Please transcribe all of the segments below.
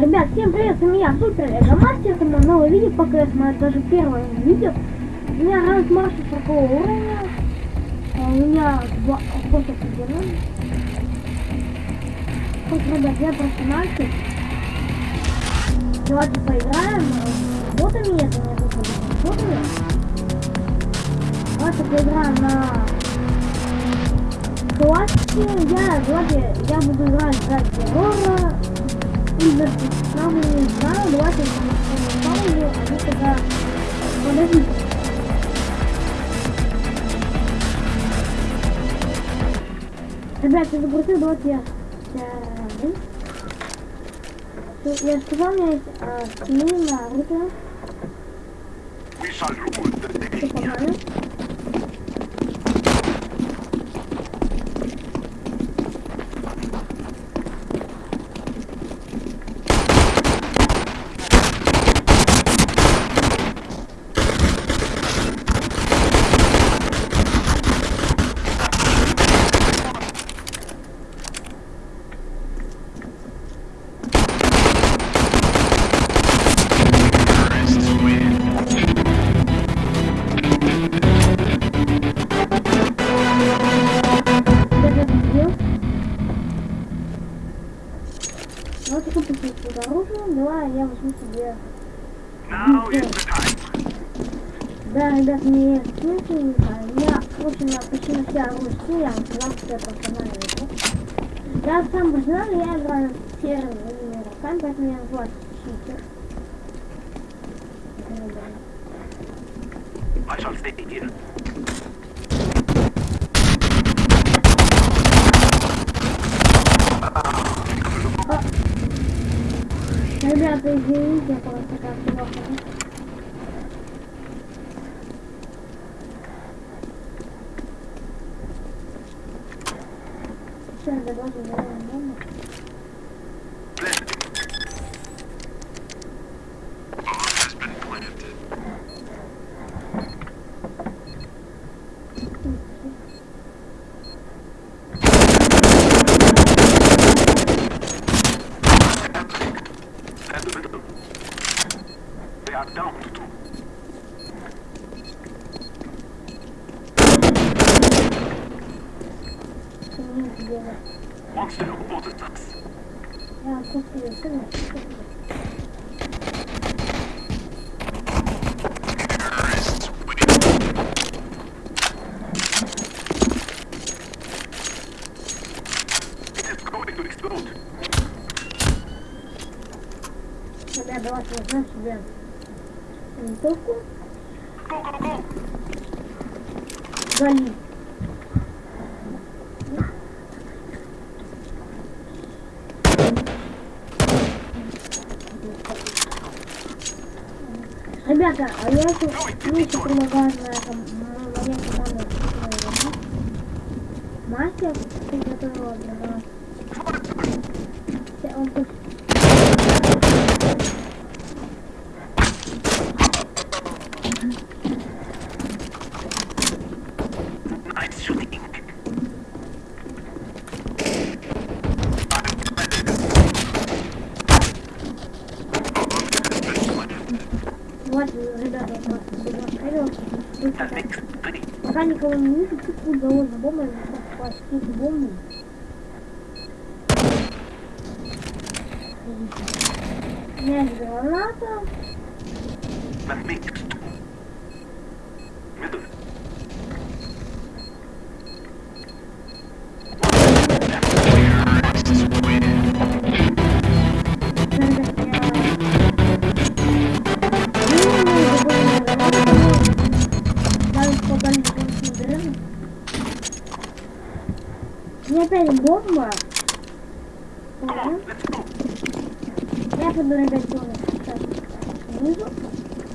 Ребят, всем привет, с меня Супер Эго-мастер, это мое новое видео по КС, мое даже первое видео. У меня ранг мастер 40 уровня, а у меня два способ определен. Вот, ребят, я просто мальчик. Давайте поиграем. Ботами это не выходит. Ботами. Давайте поиграем на классике. Я, давайте, я буду играть за террора. Не знаю, давайте паузу, а вы тогда подождите. Ребят, я загрузил, давайте я Я сказал, у меня есть а, скины на the Все погнали. Вот такой посмотрите оружие. Давай я возьму себе. Да, ребят, мне скиньте, не знаю. Я, в общем, почти на все оружие я что я профессиональный игрок. Я сам профессиональный, я играю серыми игроками, поэтому я называюсь читер. Это. I shall stay here. Ребята, извините, я просто как плохо. Все, давайте заработаем дома. Monster. It is going to explode. Ребят, давайте возьмем себе винтовку. Go, Ребята, а я еще, мне еще предлагаю на этом, моей команде мастер, приготовила для нас. Он тут Вот, ребята. Вы The пока- никого не вижу, тут удалось за бомбой спасти бомбу. У меня есть граната. У меня опять бомба. Я буду делать сейчас снизу.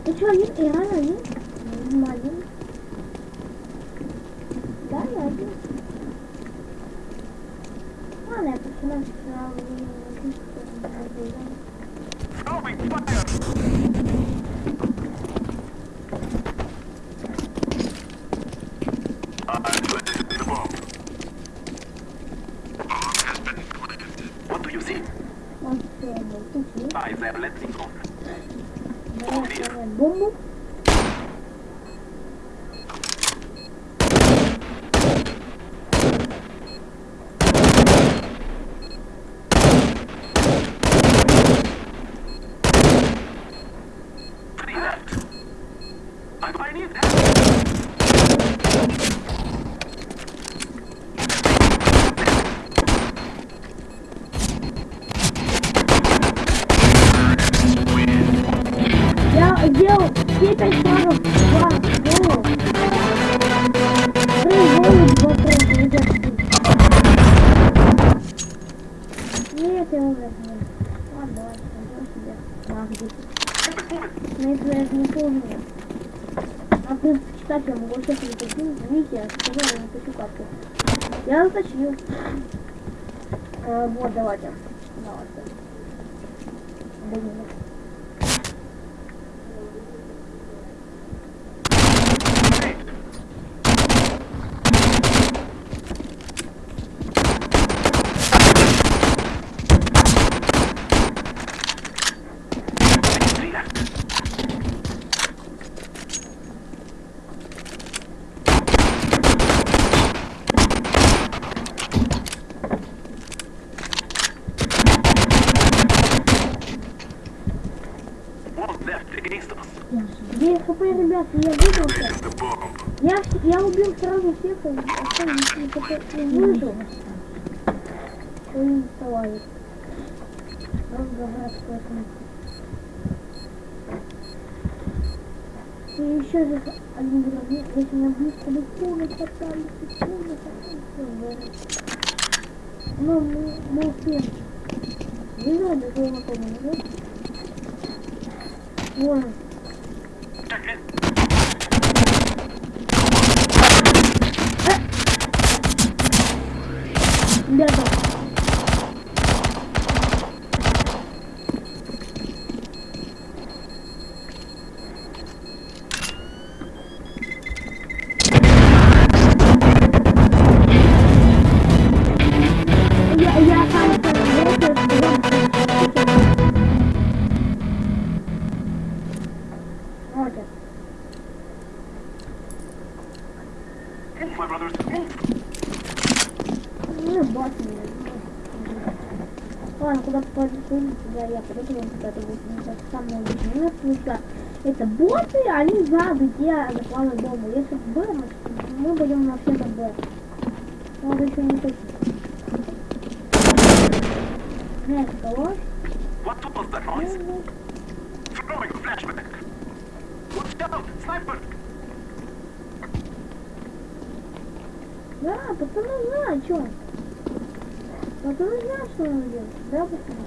Ты что, один? И рано один? Один. Да, я один. Ладно, я почему сразу не Throwing fire. I'm Bombu. Я сделал все пять шагов. Два голову. Три голову, два. Ребят, Нет, я уже. Ладно, давай, пойдем себе. Магди. Но если я это не помню. А ты читать я могу сейчас не таким. Видите, я сказала, я напишу карту. Я заточил. Э, вот, давайте. Давайте. Да нет. Three left. One left against us. Хп, ребят, я выбрался. Я, я убил сразу всех, и остальных не выжил. Ой, не вставали. Разговаривать поэтому. И еще же один враг, если на близко бесспорно хватали, бесспорно хватали. Но мы, мы успеем. Видела до своего напомню, нет? Вон, 你别走。Move, my brothers. Move. Ну, мне. Ладно, куда попадет туда я подойду, вам куда-то будет не так самое лучшее место. Это боты, они сзади, где закладывают бомбу. Если в Б, мы будем на все это Б. Надо еще не так. Нет, кого? What was that noise? Throwing flashback. Watch out! Sniper! Да, пацаны знают, что. Пацаны знают, что он делает. Да, пацаны?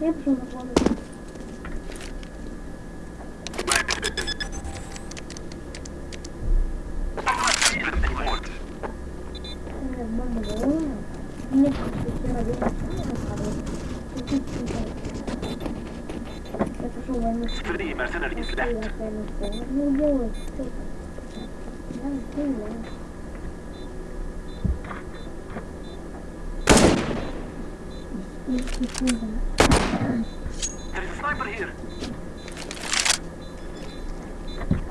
Я пошел на планету. I'm not feeling anymore. Нет, бомба голодная. Нет, все равно. Я пошел войну. Three mercenaries Я left. Опять Ну, делаю. Я не понимаю. There is a sniper here.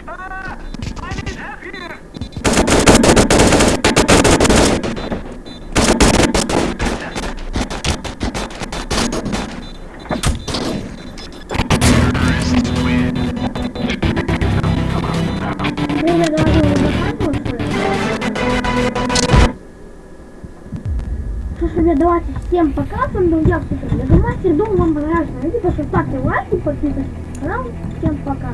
Ah! I need help here! Ребята, давайте уже всем пока, с вами был я, Мастер, думаю, вам понравилось видео, ставьте лайки, подписывайтесь на канал, всем пока.